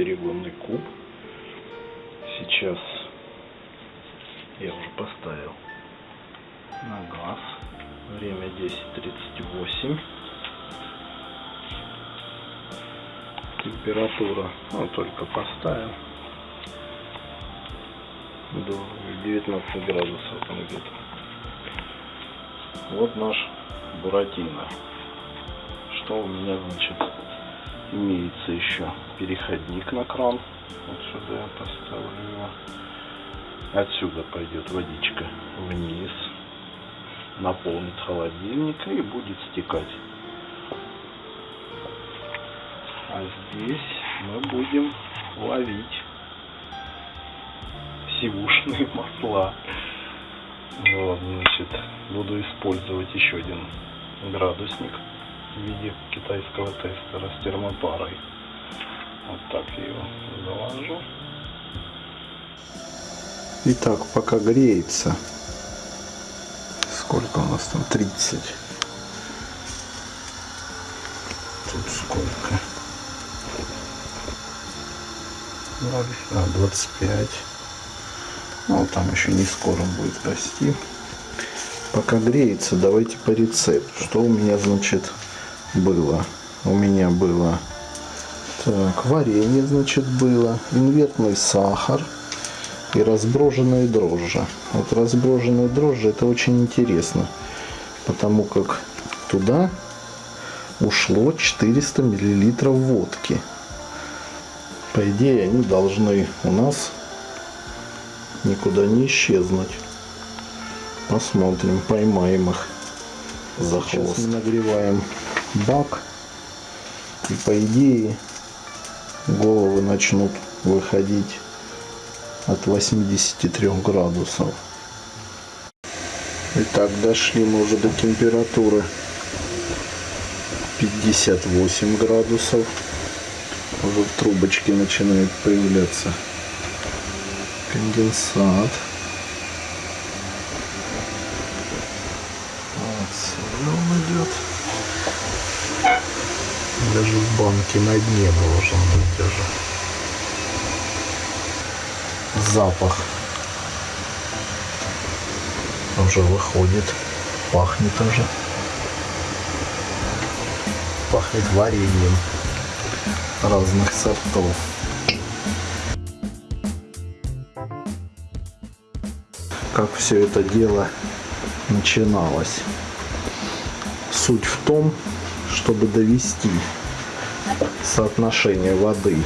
перегонный куб. Сейчас я уже поставил на газ. Время 10.38. Температура, ну, только поставил. До 19 градусов там где-то. Вот наш Буратино. Что у меня, значит, имеется еще? Переходник на кран. Вот сюда я поставлю его. Отсюда пойдет водичка вниз наполнит холодильник и будет стекать. А здесь мы будем ловить сивушные масла. Вот, значит, буду использовать еще один градусник в виде китайского тестера с термопарой. Вот так я его заложу. Итак, пока греется, Сколько у нас там? 30. Тут сколько? А, 25. Ну, там еще не скоро будет расти. Пока греется, давайте по рецепту. Что у меня, значит, было? У меня было так, варенье, значит, было, инвертный сахар, и разброженные дрожжи. Вот разброженные дрожжи это очень интересно, потому как туда ушло 400 миллилитров водки. По идее они должны у нас никуда не исчезнуть. Посмотрим, поймаем их за хвост. Сейчас нагреваем бак и по идее головы начнут выходить от 83 градусов. Итак, дошли мы уже до температуры 58 градусов. Уже в трубочке начинает появляться конденсат. Отсюда он идет. Даже в банке на дне должен быть уже запах уже выходит, пахнет уже. Пахнет вареньем разных сортов. Как все это дело начиналось. Суть в том, чтобы довести соотношение воды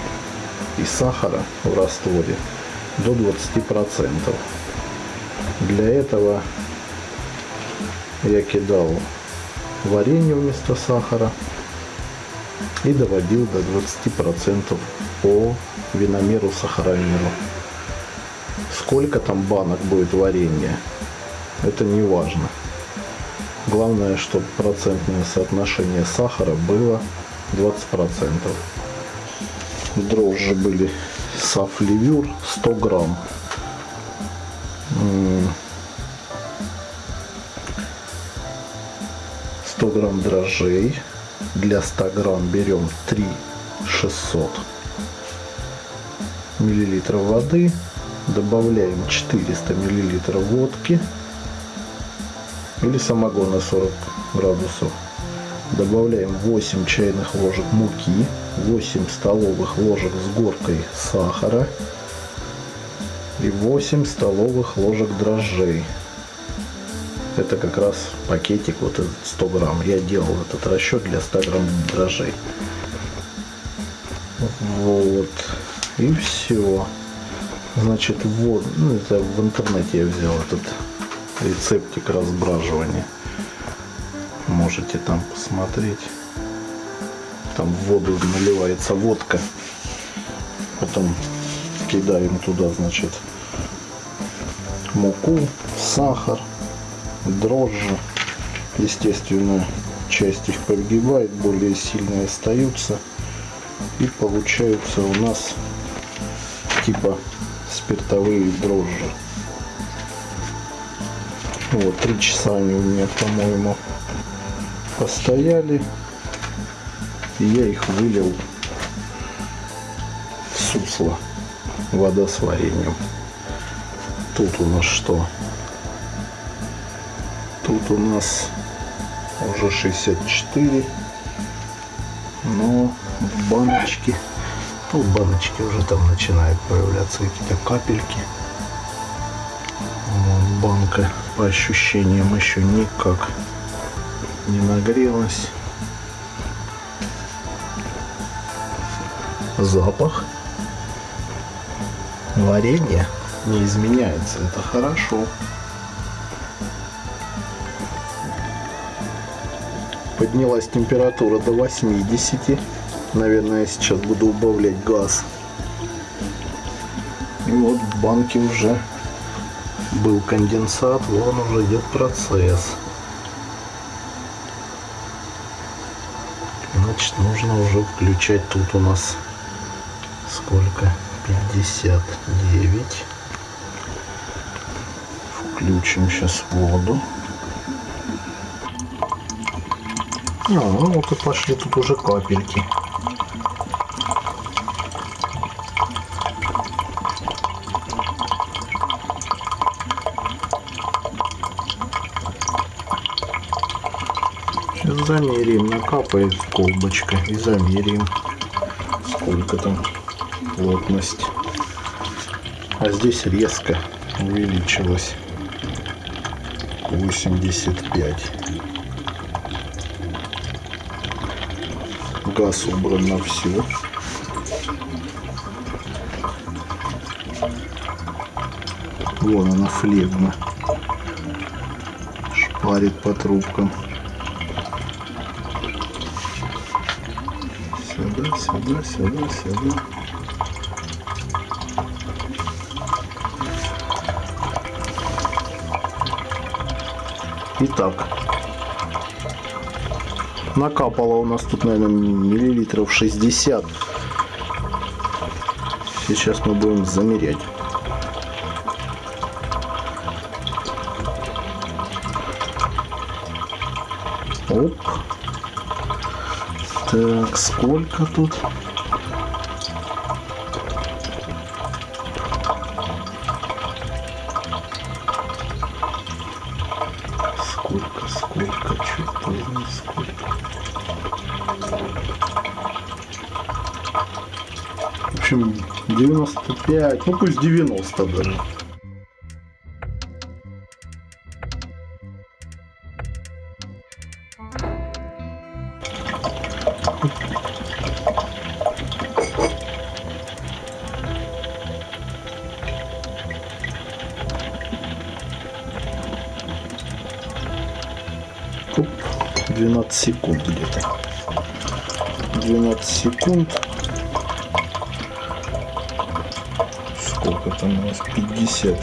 и сахара в растворе до 20%. Для этого я кидал варенье вместо сахара и доводил до 20% по виномеру сахаромеру. Сколько там банок будет варенья, это не важно. Главное, чтобы процентное соотношение сахара было 20%. Дрожжи были Сафливюр 100 грамм. Сто грамм дрожжей. Для 100 грамм берем 3 600 миллилитров воды. Добавляем 400 миллилитров водки или самогона 40 градусов. Добавляем 8 чайных ложек муки, 8 столовых ложек с горкой сахара и 8 столовых ложек дрожжей. Это как раз пакетик вот этот 100 грамм. Я делал этот расчет для 100 грамм дрожжей. Вот. И все. Значит, вот, ну это в интернете я взял этот рецептик разбраживания можете там посмотреть. Там в воду наливается водка. Потом кидаем туда, значит, муку, сахар, дрожжи. Естественно, часть их погибает, более сильные остаются. И получаются у нас типа спиртовые дрожжи. Вот, три часа они у меня, по-моему, постояли. И я их вылил в сусло. Вода с вареньем. Тут у нас что? Тут у нас уже 64. Но в баночке, ну, в баночке уже там начинают появляться какие-то капельки. Вот, банка по ощущениям еще никак не нагрелась. Запах варенья не изменяется. Это хорошо. Поднялась температура до 80. Наверное, я сейчас буду убавлять газ. И вот в банке уже был конденсат, вон уже идет процесс. Значит, нужно уже включать тут у нас сколько? 59. Включим сейчас воду. А, ну вот и пошли тут уже капельки. Сейчас замерим, накапает колбочка и замерим, сколько там плотность. А здесь резко увеличилось 85. Газ убран на все. Вон она флегма. Шпарит по трубкам. Сюда, сюда, сюда. Итак, накапало у нас тут, наверное, миллилитров 60. Сейчас мы будем замерять. Так, сколько тут? Сколько, сколько, что-то не сколько. В общем, 95, ну пусть 90 даже. Секунд где-то. 12 секунд. Сколько там у нас? 50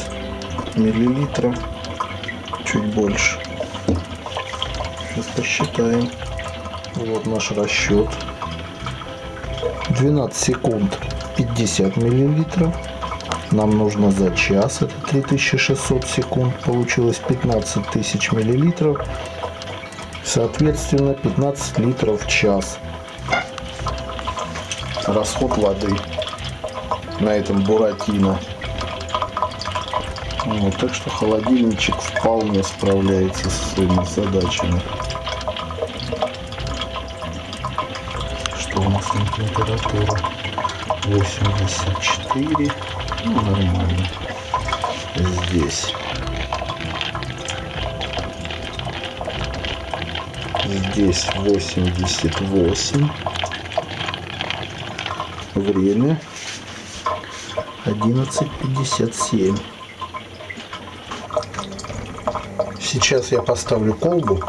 миллилитров. Чуть больше. Сейчас посчитаем. Вот наш расчет. 12 секунд 50 миллилитров. Нам нужно за час, это 3600 секунд, получилось 15 тысяч миллилитров. Соответственно, 15 литров в час. Расход воды на этом буратино. Вот, так что холодильничек вполне справляется со своими задачами. Что у нас там температура? 84. Ну, нормально. Здесь. Здесь 88. Время 11.57. Сейчас я поставлю колбу,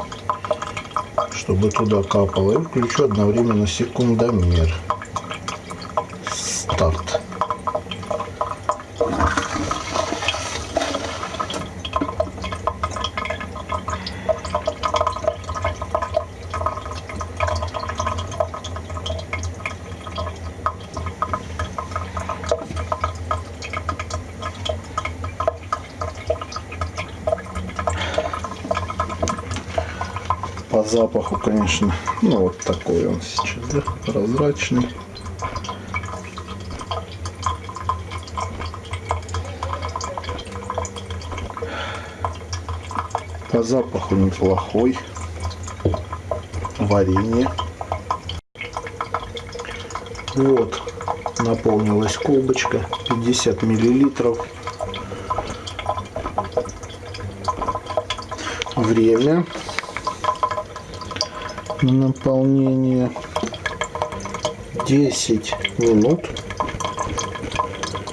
чтобы туда капало, и включу одновременно секундомер. По запаху, конечно, ну вот такой он сейчас, да, прозрачный. По запаху неплохой. Варенье. Вот, наполнилась колбочка, 50 миллилитров. Время на наполнение 10 минут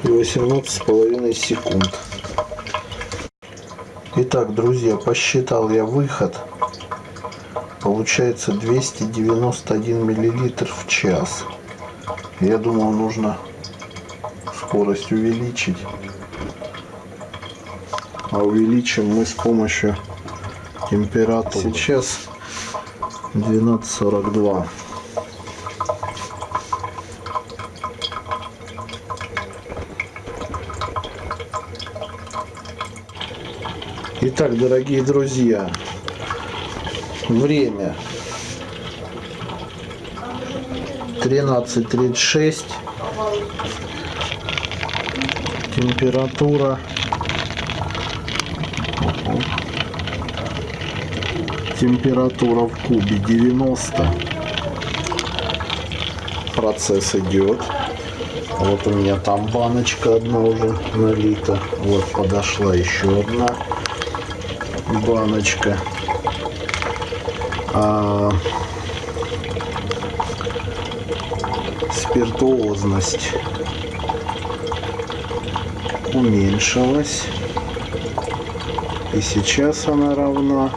и 18 с половиной секунд. Итак, друзья, посчитал я выход. Получается 291 миллилитр в час. Я думал, нужно скорость увеличить. А увеличим мы с помощью температуры. Сейчас 12.42. Итак, дорогие друзья, время 13.36, температура температура в кубе 90 процесс идет вот у меня там баночка одна уже налита вот подошла еще одна баночка. А, спиртуозность уменьшилась. И сейчас она равна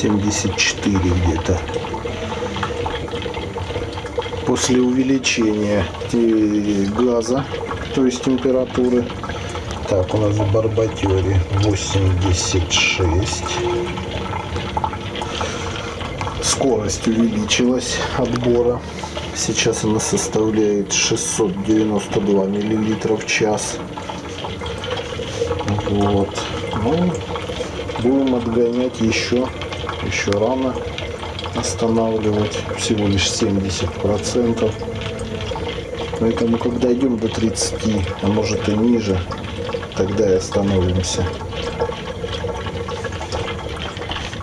74 где-то. После увеличения газа, то есть температуры, так, у нас в Барбатере 86. Скорость увеличилась отбора. Сейчас она составляет 692 миллилитра в час. Вот. Ну, будем отгонять еще. Еще рано останавливать. Всего лишь 70 процентов. Поэтому, когда идем до 30, а может и ниже, тогда и остановимся.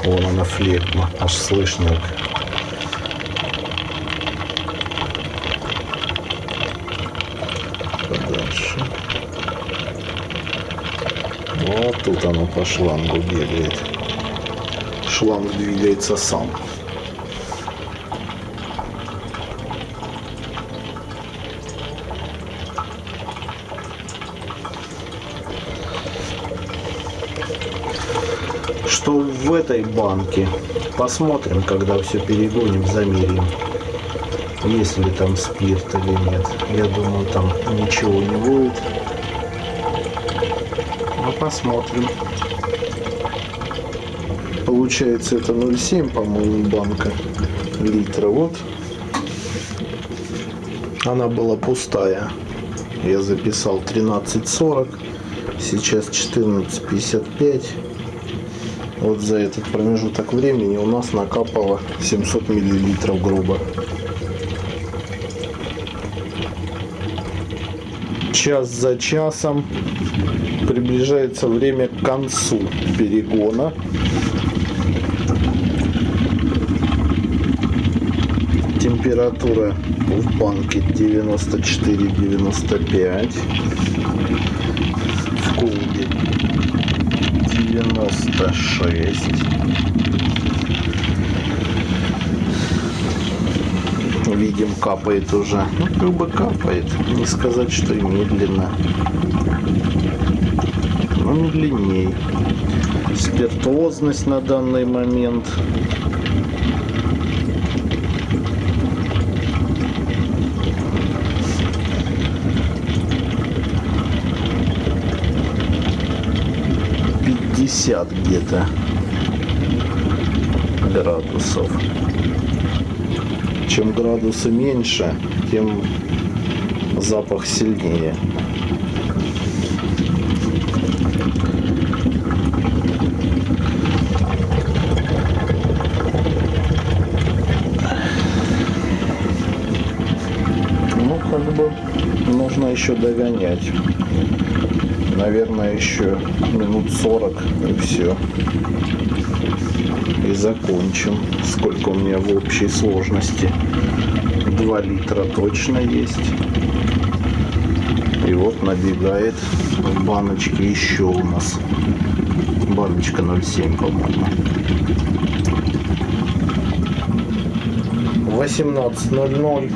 Вон она флегма, аж слышно. Подальше. Вот тут она по шлангу бегает. Шланг двигается сам. что в этой банке. Посмотрим, когда все перегоним, замерим. Есть ли там спирт или нет. Я думаю, там ничего не будет. Но посмотрим. Получается это 0,7, по-моему, банка литра. Вот. Она была пустая. Я записал 13.40. Сейчас 14.55 вот за этот промежуток времени у нас накапало 700 миллилитров грубо. Час за часом приближается время к концу перегона. Температура в банке 94-95. В колбе 96. Видим, капает уже. Ну, как бы капает. Не сказать, что и медленно. Но медленней. Спиртуозность на данный момент 50 где-то градусов. Чем градусы меньше, тем запах сильнее. Ну, как бы нужно еще догонять. Наверное, еще минут 40 и все. И закончим. Сколько у меня в общей сложности? 2 литра точно есть. И вот набегает в баночке еще у нас. Баночка 0,7, по-моему. 18.00.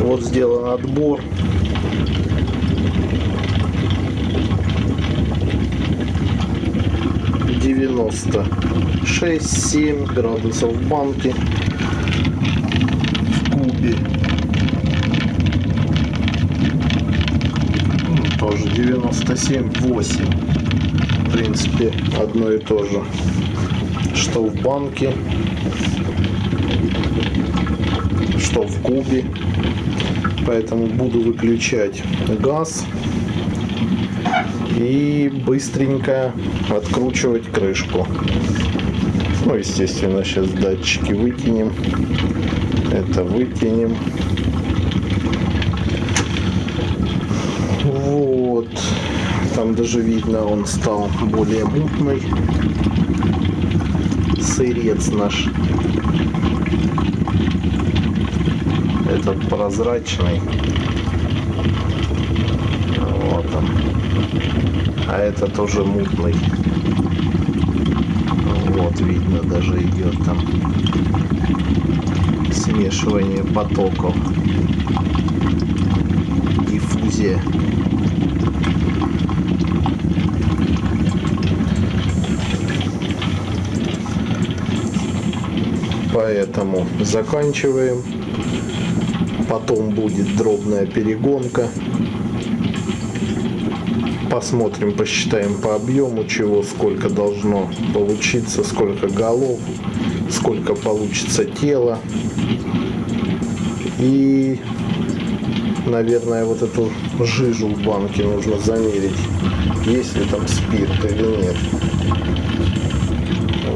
Вот сделан отбор. Девяносто шесть семь градусов в банке. В кубе. Тоже 97 8 в принципе одно и то же что в банке что в кубе. Поэтому буду выключать газ и быстренько откручивать крышку. Ну естественно сейчас датчики выкинем. Это выкинем. Вот. Там даже видно он стал более мутный. Сырец наш. Этот прозрачный. Он. А этот уже мутный. Вот видно даже идет там смешивание потоков. Диффузия. Поэтому заканчиваем потом будет дробная перегонка. Посмотрим, посчитаем по объему, чего сколько должно получиться, сколько голов, сколько получится тела. И, наверное, вот эту жижу в банке нужно замерить, есть ли там спирт или нет.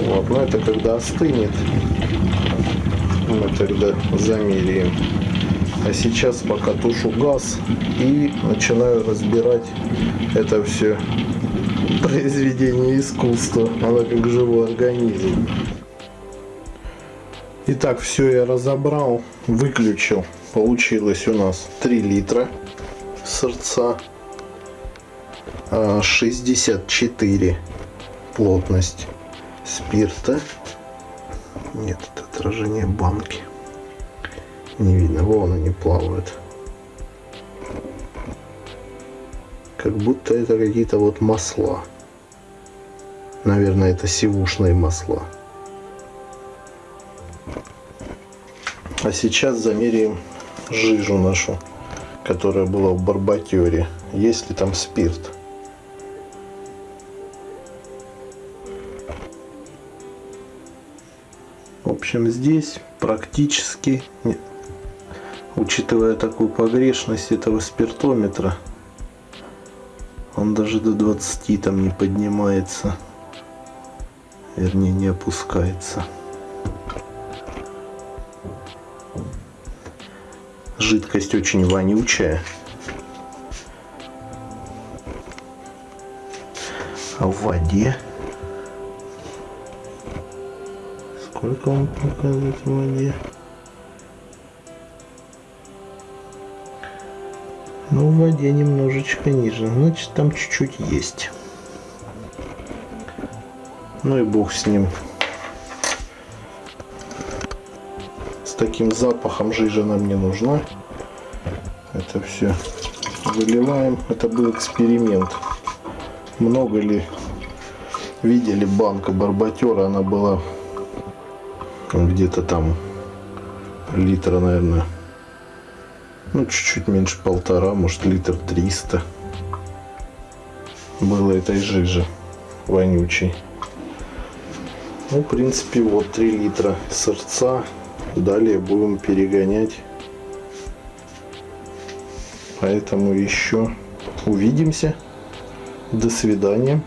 Вот, но это когда остынет, мы тогда замеряем. А сейчас пока тушу газ и начинаю разбирать это все произведение искусства. Оно как живой организм. Итак, все я разобрал, выключил. Получилось у нас 3 литра сердца, 64 плотность спирта. Нет, это отражение банки не видно. Вон они плавают. Как будто это какие-то вот масла. Наверное, это сивушные масла. А сейчас замеряем жижу нашу, которая была в барбатере. Есть ли там спирт? В общем, здесь практически учитывая такую погрешность этого спиртометра, он даже до 20 там не поднимается, вернее не опускается. Жидкость очень вонючая. А в воде сколько он показывает в воде? Ну, в воде немножечко ниже. Значит, там чуть-чуть есть. Ну и бог с ним. С таким запахом жижа нам не нужна. Это все выливаем. Это был эксперимент. Много ли видели банка барбатера? Она была где-то там литра, наверное, ну, чуть-чуть меньше полтора, может литр триста было этой жижи вонючей. Ну, в принципе, вот 3 литра сырца. Далее будем перегонять. Поэтому еще увидимся. До свидания.